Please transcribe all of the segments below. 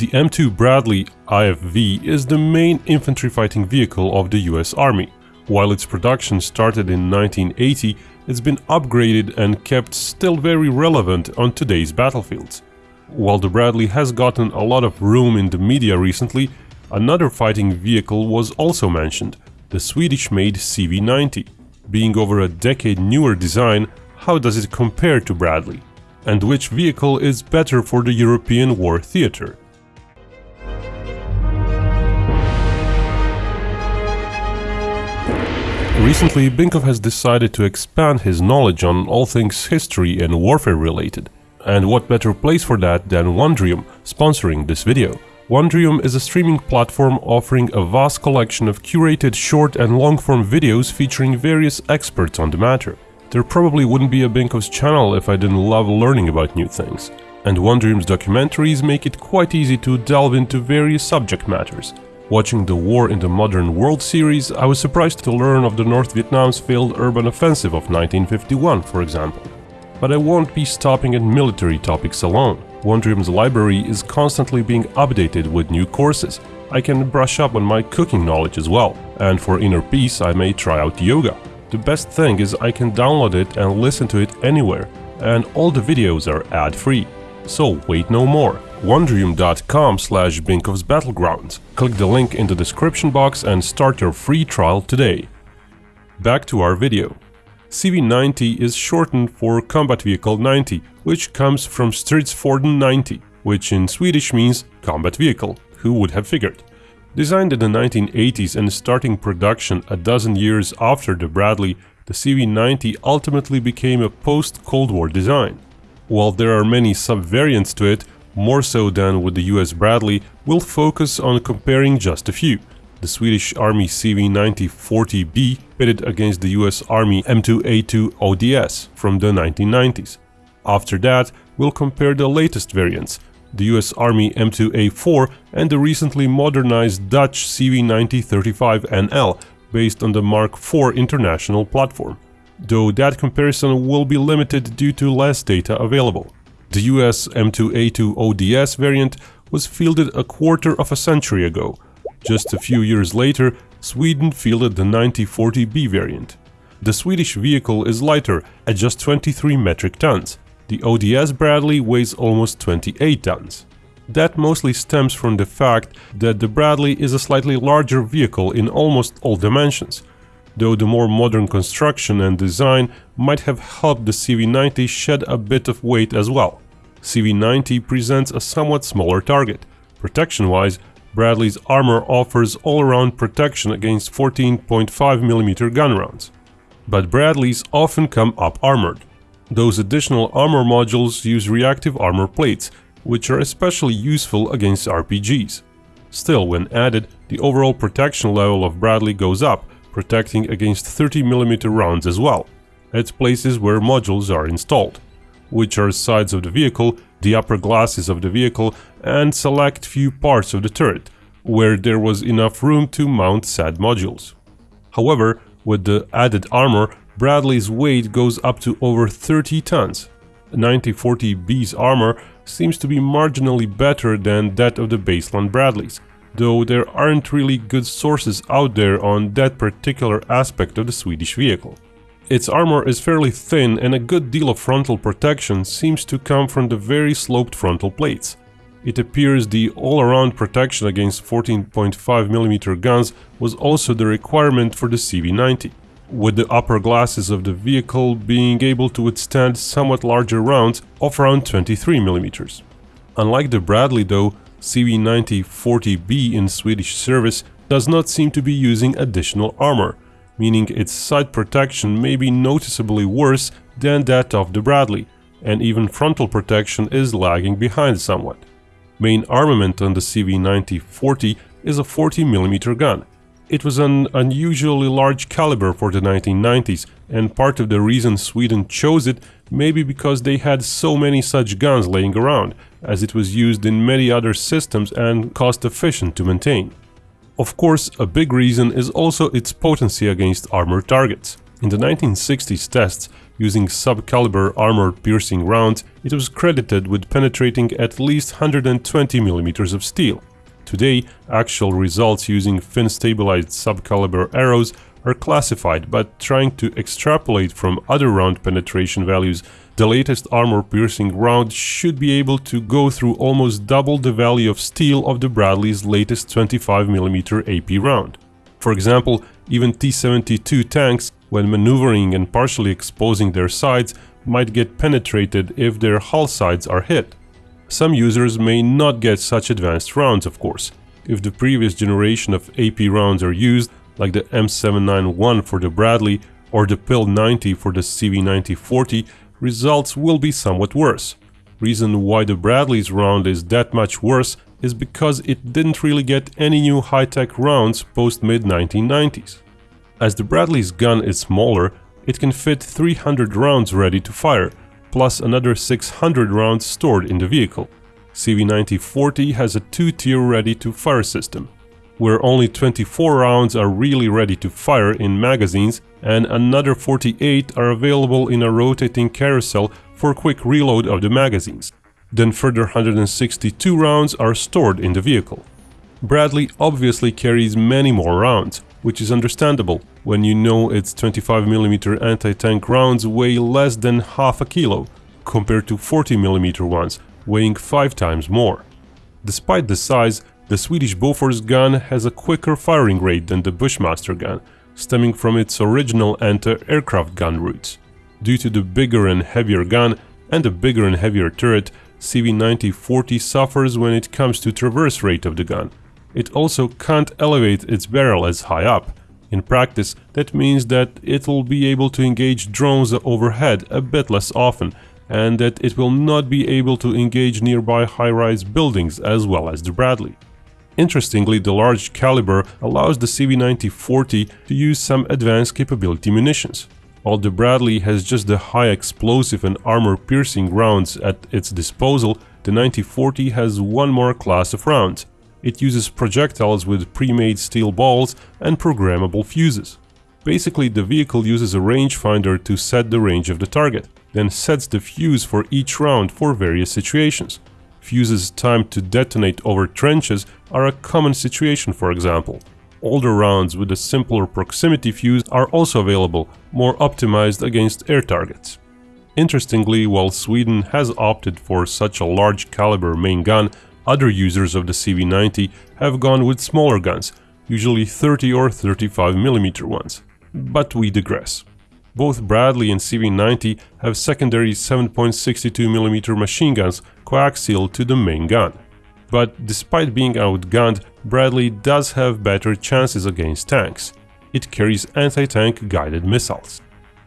The M2 Bradley IFV is the main infantry fighting vehicle of the US Army. While its production started in 1980, it's been upgraded and kept still very relevant on today's battlefields. While the Bradley has gotten a lot of room in the media recently, another fighting vehicle was also mentioned, the Swedish-made CV-90. Being over a decade newer design, how does it compare to Bradley? And which vehicle is better for the European war theater? Recently, Binkov has decided to expand his knowledge on all things history and warfare related. And what better place for that than Wondrium, sponsoring this video. Wondrium is a streaming platform offering a vast collection of curated short and long-form videos featuring various experts on the matter. There probably wouldn't be a Binkov's channel if I didn't love learning about new things. And Wondrium's documentaries make it quite easy to delve into various subject matters, Watching the War in the Modern World series, I was surprised to learn of the North Vietnam's failed urban offensive of 1951, for example. But I won't be stopping at military topics alone. Wondrium's library is constantly being updated with new courses. I can brush up on my cooking knowledge as well, and for inner peace I may try out yoga. The best thing is I can download it and listen to it anywhere, and all the videos are ad-free. So wait no more wondrium.com slash Binkov's Battlegrounds. Click the link in the description box and start your free trial today. Back to our video. CV-90 is shortened for Combat Vehicle 90, which comes from Stridsfordon 90, which in Swedish means combat vehicle, who would have figured. Designed in the 1980s and starting production a dozen years after the Bradley, the CV-90 ultimately became a post-Cold War design. While there are many sub-variants to it, more so than with the US Bradley, we'll focus on comparing just a few. The Swedish Army CV9040B pitted against the US Army M2A2 ODS from the 1990s. After that, we'll compare the latest variants, the US Army M2A4 and the recently modernized Dutch CV9035NL based on the Mark IV international platform, though that comparison will be limited due to less data available. The US M2A2 ODS variant was fielded a quarter of a century ago. Just a few years later, Sweden fielded the 9040B variant. The Swedish vehicle is lighter at just 23 metric tons. The ODS Bradley weighs almost 28 tons. That mostly stems from the fact that the Bradley is a slightly larger vehicle in almost all dimensions, though the more modern construction and design might have helped the CV90 shed a bit of weight as well. CV90 presents a somewhat smaller target. Protection-wise, Bradley's armor offers all-around protection against 14.5mm gun rounds. But Bradleys often come up-armored. Those additional armor modules use reactive armor plates, which are especially useful against RPGs. Still, when added, the overall protection level of Bradley goes up, protecting against 30mm rounds as well, at places where modules are installed, which are sides of the vehicle, the upper glasses of the vehicle and select few parts of the turret, where there was enough room to mount said modules. However, with the added armor, Bradley's weight goes up to over 30 tons. 9040B's armor seems to be marginally better than that of the baseline Bradleys, though there aren't really good sources out there on that particular aspect of the Swedish vehicle. Its armor is fairly thin and a good deal of frontal protection seems to come from the very sloped frontal plates. It appears the all-around protection against 14.5mm guns was also the requirement for the CV-90, with the upper glasses of the vehicle being able to withstand somewhat larger rounds of around 23mm. Unlike the Bradley though, CV9040B in Swedish service does not seem to be using additional armor, meaning its side protection may be noticeably worse than that of the Bradley, and even frontal protection is lagging behind somewhat. Main armament on the CV9040 is a 40mm gun. It was an unusually large caliber for the 1990s, and part of the reason Sweden chose it may be because they had so many such guns laying around, as it was used in many other systems and cost efficient to maintain. Of course, a big reason is also its potency against armored targets. In the 1960s tests, using sub-caliber armor-piercing rounds, it was credited with penetrating at least 120 mm of steel. Today, actual results using fin-stabilized sub-caliber arrows are classified, but trying to extrapolate from other round penetration values, the latest armor-piercing round should be able to go through almost double the value of steel of the Bradley's latest 25mm AP round. For example, even T-72 tanks, when maneuvering and partially exposing their sides, might get penetrated if their hull sides are hit. Some users may not get such advanced rounds, of course. If the previous generation of AP rounds are used, like the M791 for the Bradley or the PIL 90 for the CV9040, results will be somewhat worse. Reason why the Bradley's round is that much worse is because it didn't really get any new high-tech rounds post-mid-1990s. As the Bradley's gun is smaller, it can fit 300 rounds ready to fire, plus another 600 rounds stored in the vehicle. CV9040 has a two-tier ready-to-fire system, where only 24 rounds are really ready to fire in magazines and another 48 are available in a rotating carousel for quick reload of the magazines. Then further 162 rounds are stored in the vehicle. Bradley obviously carries many more rounds, which is understandable when you know its 25mm anti-tank rounds weigh less than half a kilo, compared to 40mm ones, weighing 5 times more. Despite the size, the Swedish Bofors gun has a quicker firing rate than the Bushmaster gun, stemming from its original anti-aircraft gun roots. Due to the bigger and heavier gun and the bigger and heavier turret, CV9040 suffers when it comes to traverse rate of the gun, it also can't elevate its barrel as high up. In practice, that means that it will be able to engage drones overhead a bit less often, and that it will not be able to engage nearby high-rise buildings as well as the Bradley. Interestingly, the large caliber allows the CV9040 to use some advanced capability munitions. While the Bradley has just the high explosive and armor-piercing rounds at its disposal, the 9040 has one more class of rounds, it uses projectiles with pre-made steel balls and programmable fuses. Basically, the vehicle uses a rangefinder to set the range of the target, then sets the fuse for each round for various situations. Fuses timed to detonate over trenches are a common situation for example. Older rounds with a simpler proximity fuse are also available, more optimized against air targets. Interestingly, while Sweden has opted for such a large caliber main gun, other users of the CV90 have gone with smaller guns, usually 30 or 35mm ones. But we digress. Both Bradley and CV90 have secondary 7.62mm machine guns coaxial to the main gun. But despite being outgunned, Bradley does have better chances against tanks. It carries anti-tank guided missiles.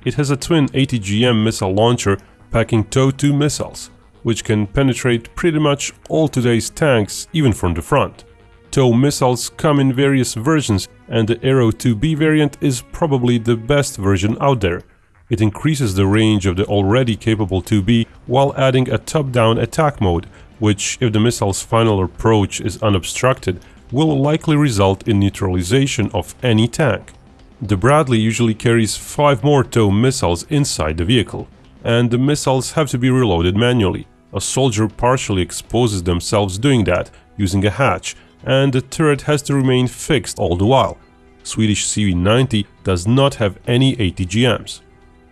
It has a twin ATGM missile launcher packing TOW-2 missiles, which can penetrate pretty much all today's tanks even from the front. TOW missiles come in various versions and the Aero 2B variant is probably the best version out there. It increases the range of the already capable 2B while adding a top-down attack mode, which, if the missile's final approach is unobstructed, will likely result in neutralization of any tank. The Bradley usually carries 5 more TOW missiles inside the vehicle, and the missiles have to be reloaded manually. A soldier partially exposes themselves doing that, using a hatch, and the turret has to remain fixed all the while. Swedish CV90 does not have any ATGMs.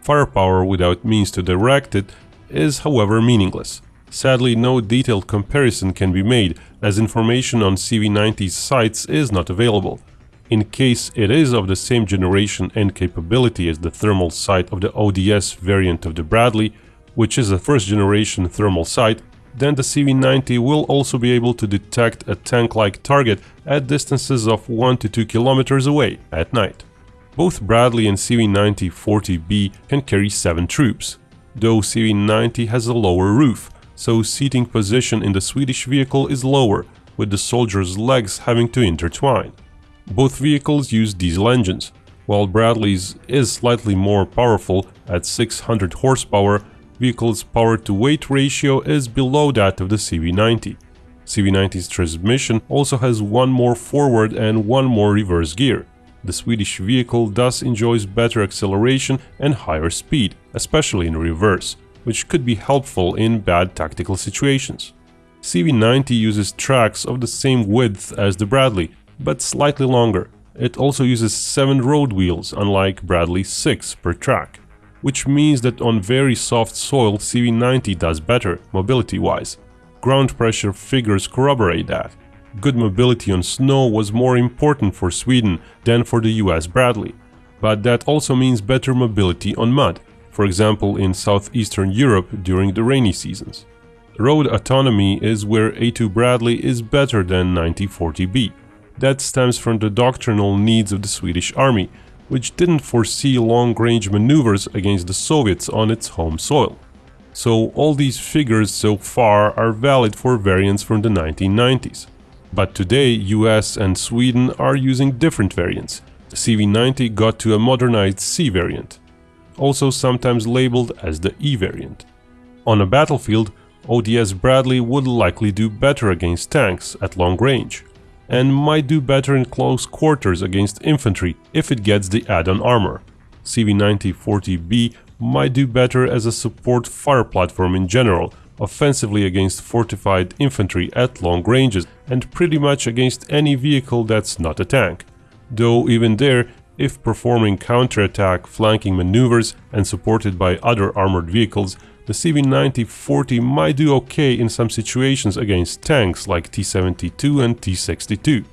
Firepower without means to direct it is however meaningless. Sadly, no detailed comparison can be made, as information on CV90's sights is not available. In case it is of the same generation and capability as the thermal sight of the ODS variant of the Bradley, which is a first generation thermal sight, then the CV90 will also be able to detect a tank-like target at distances of 1 to 2 kilometers away at night. Both Bradley and CV90-40B can carry 7 troops, though CV90 has a lower roof, so seating position in the Swedish vehicle is lower, with the soldier's legs having to intertwine. Both vehicles use diesel engines, while Bradley's is slightly more powerful at 600 horsepower vehicle's power-to-weight ratio is below that of the CV90. CV90's transmission also has one more forward and one more reverse gear. The Swedish vehicle thus enjoys better acceleration and higher speed, especially in reverse, which could be helpful in bad tactical situations. CV90 uses tracks of the same width as the Bradley, but slightly longer. It also uses 7 road wheels, unlike Bradley's 6 per track, which means that on very soft soil CV90 does better, mobility-wise. Ground pressure figures corroborate that. Good mobility on snow was more important for Sweden than for the US Bradley, but that also means better mobility on mud, for example in southeastern Europe during the rainy seasons. Road autonomy is where A2 Bradley is better than 9040B. That stems from the doctrinal needs of the Swedish army, which didn't foresee long-range maneuvers against the Soviets on its home soil. So all these figures so far are valid for variants from the 1990s. But today US and Sweden are using different variants. The CV90 got to a modernized C variant, also sometimes labeled as the E variant. On a battlefield, ODS Bradley would likely do better against tanks at long range, and might do better in close quarters against infantry if it gets the add-on armor. CV90-40B might do better as a support fire platform in general, offensively against fortified infantry at long ranges and pretty much against any vehicle that's not a tank. Though even there, if performing counterattack flanking maneuvers and supported by other armored vehicles, the CV90-40 might do okay in some situations against tanks like T-72 and T-62.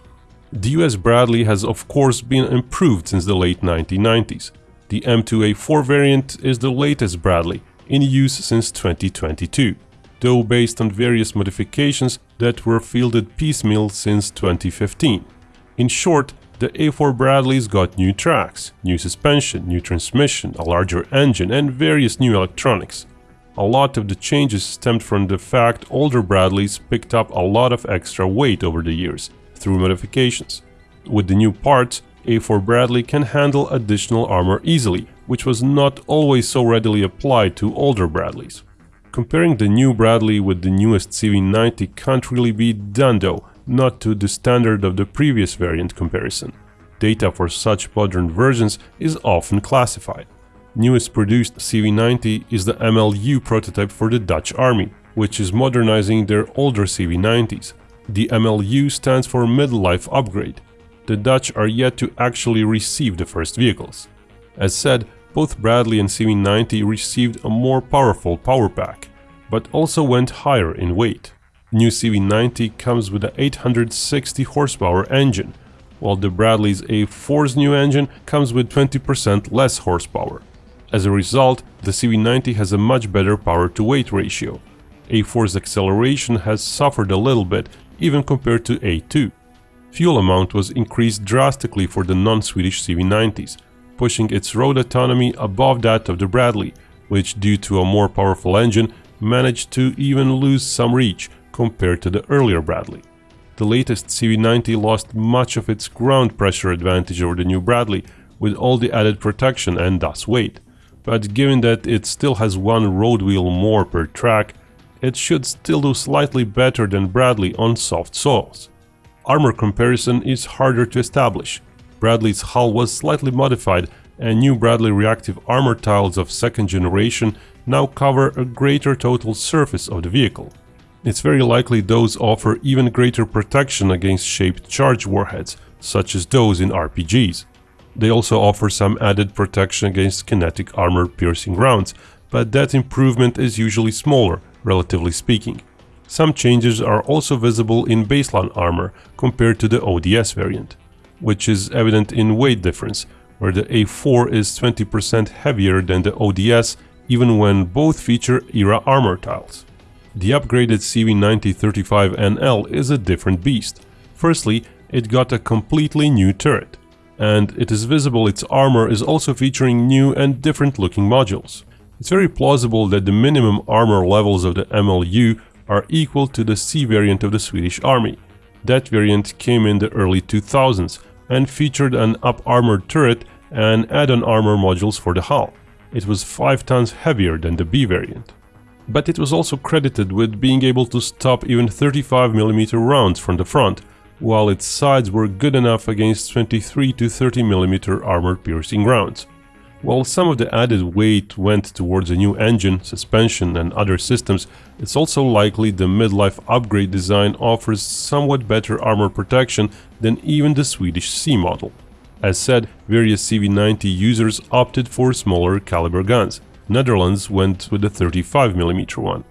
The US Bradley has of course been improved since the late 1990s. The M2A4 variant is the latest Bradley, in use since 2022, though based on various modifications that were fielded piecemeal since 2015. In short, the A4 Bradleys got new tracks, new suspension, new transmission, a larger engine and various new electronics. A lot of the changes stemmed from the fact older Bradleys picked up a lot of extra weight over the years, through modifications. With the new parts, A4 Bradley can handle additional armor easily, which was not always so readily applied to older Bradleys. Comparing the new Bradley with the newest CV90 can't really be done though, not to the standard of the previous variant comparison. Data for such modern versions is often classified newest produced CV90 is the MLU prototype for the Dutch army, which is modernizing their older CV90s. The MLU stands for Midlife Upgrade. The Dutch are yet to actually receive the first vehicles. As said, both Bradley and CV90 received a more powerful power pack, but also went higher in weight. New CV90 comes with an 860 horsepower engine, while the Bradley's A4's new engine comes with 20% less horsepower. As a result, the CV90 has a much better power-to-weight ratio. A4's acceleration has suffered a little bit, even compared to A2. Fuel amount was increased drastically for the non-Swedish CV90s, pushing its road autonomy above that of the Bradley, which due to a more powerful engine managed to even lose some reach compared to the earlier Bradley. The latest CV90 lost much of its ground pressure advantage over the new Bradley, with all the added protection and thus weight but given that it still has one road wheel more per track, it should still do slightly better than Bradley on soft soils. Armor comparison is harder to establish. Bradley's hull was slightly modified and new Bradley reactive armor tiles of second generation now cover a greater total surface of the vehicle. It's very likely those offer even greater protection against shaped charge warheads, such as those in RPGs. They also offer some added protection against kinetic armor piercing rounds, but that improvement is usually smaller, relatively speaking. Some changes are also visible in baseline armor compared to the ODS variant, which is evident in weight difference, where the A4 is 20% heavier than the ODS even when both feature ERA armor tiles. The upgraded CV9035NL is a different beast. Firstly, it got a completely new turret and it is visible its armor is also featuring new and different looking modules. It's very plausible that the minimum armor levels of the MLU are equal to the C variant of the Swedish army. That variant came in the early 2000s and featured an up-armored turret and add-on armor modules for the hull. It was 5 tons heavier than the B variant. But it was also credited with being able to stop even 35mm rounds from the front, while its sides were good enough against 23 to 30 mm armor-piercing rounds. While some of the added weight went towards a new engine, suspension and other systems, it's also likely the midlife upgrade design offers somewhat better armor protection than even the Swedish C model. As said, various CV90 users opted for smaller caliber guns. Netherlands went with the 35mm one,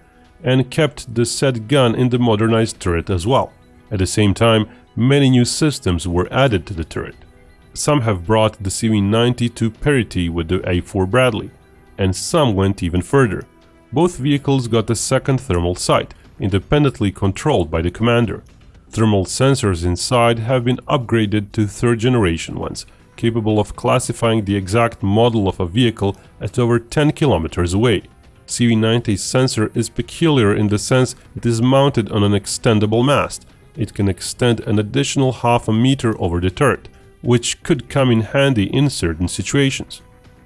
and kept the said gun in the modernized turret as well. At the same time, many new systems were added to the turret. Some have brought the CV90 to parity with the A4 Bradley, and some went even further. Both vehicles got a second thermal sight, independently controlled by the commander. Thermal sensors inside have been upgraded to third generation ones, capable of classifying the exact model of a vehicle at over 10 kilometers away. CV90's sensor is peculiar in the sense it is mounted on an extendable mast. It can extend an additional half a meter over the turret, which could come in handy in certain situations.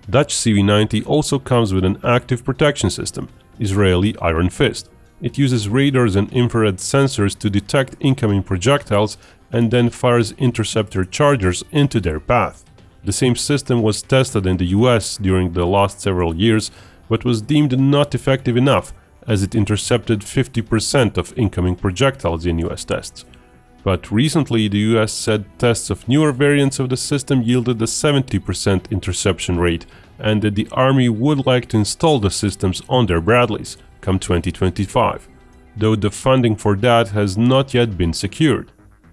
Dutch CV90 also comes with an active protection system, Israeli Iron Fist. It uses radars and infrared sensors to detect incoming projectiles and then fires interceptor chargers into their path. The same system was tested in the US during the last several years, but was deemed not effective enough as it intercepted 50% of incoming projectiles in US tests. But recently the US said tests of newer variants of the system yielded a 70% interception rate and that the army would like to install the systems on their Bradleys come 2025, though the funding for that has not yet been secured.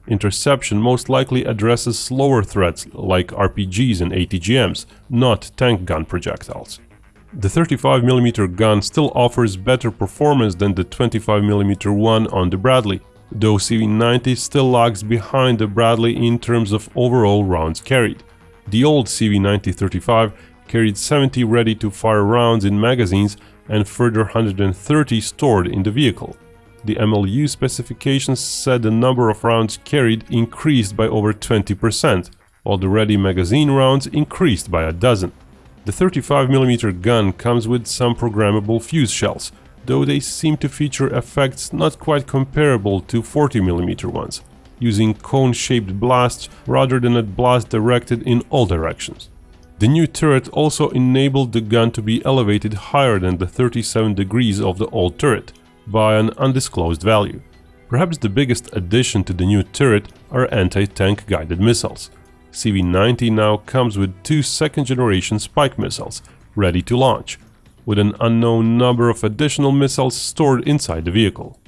Interception most likely addresses slower threats like RPGs and ATGMs, not tank gun projectiles. The 35mm gun still offers better performance than the 25mm one on the Bradley, though CV90 still lags behind the Bradley in terms of overall rounds carried. The old CV90-35 carried 70 ready-to-fire rounds in magazines and further 130 stored in the vehicle. The MLU specifications said the number of rounds carried increased by over 20%, while the ready magazine rounds increased by a dozen. The 35mm gun comes with some programmable fuse shells, though they seem to feature effects not quite comparable to 40mm ones, using cone-shaped blasts rather than a blast directed in all directions. The new turret also enabled the gun to be elevated higher than the 37 degrees of the old turret, by an undisclosed value. Perhaps the biggest addition to the new turret are anti-tank guided missiles. CV90 now comes with two second-generation Spike missiles, ready to launch, with an unknown number of additional missiles stored inside the vehicle.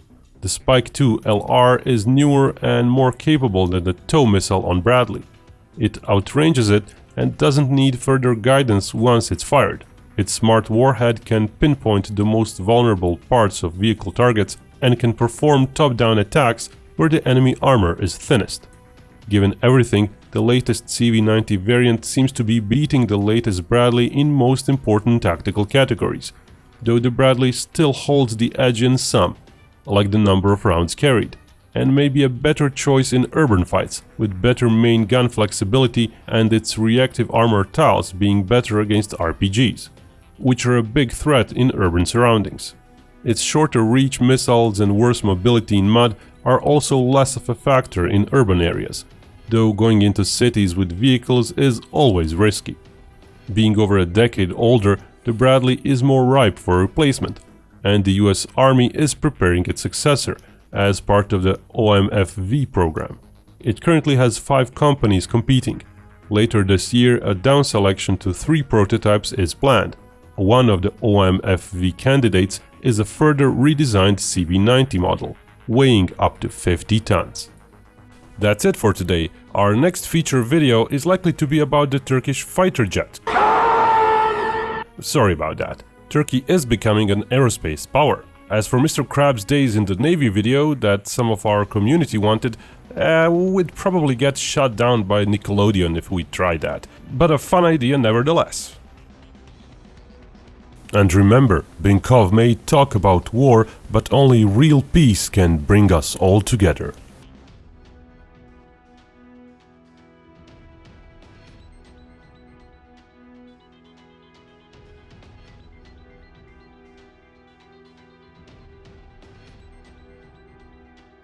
The Spike 2 LR is newer and more capable than the TOW missile on Bradley. It outranges it and doesn't need further guidance once it's fired. Its smart warhead can pinpoint the most vulnerable parts of vehicle targets and can perform top-down attacks where the enemy armor is thinnest. Given everything, the latest CV90 variant seems to be beating the latest Bradley in most important tactical categories, though the Bradley still holds the edge in some, like the number of rounds carried, and may be a better choice in urban fights, with better main gun flexibility and its reactive armor tiles being better against RPGs, which are a big threat in urban surroundings. Its shorter reach missiles and worse mobility in mud are also less of a factor in urban areas, though going into cities with vehicles is always risky. Being over a decade older, the Bradley is more ripe for replacement, and the US Army is preparing its successor as part of the OMFV program. It currently has five companies competing. Later this year, a down selection to three prototypes is planned. One of the OMFV candidates is a further redesigned CV90 model, weighing up to 50 tons. That's it for today. Our next feature video is likely to be about the Turkish fighter jet. Sorry about that. Turkey is becoming an aerospace power. As for Mr. Krabs' days in the Navy video that some of our community wanted, uh, we'd probably get shut down by Nickelodeon if we tried that. But a fun idea nevertheless. And remember, Binkov may talk about war, but only real peace can bring us all together.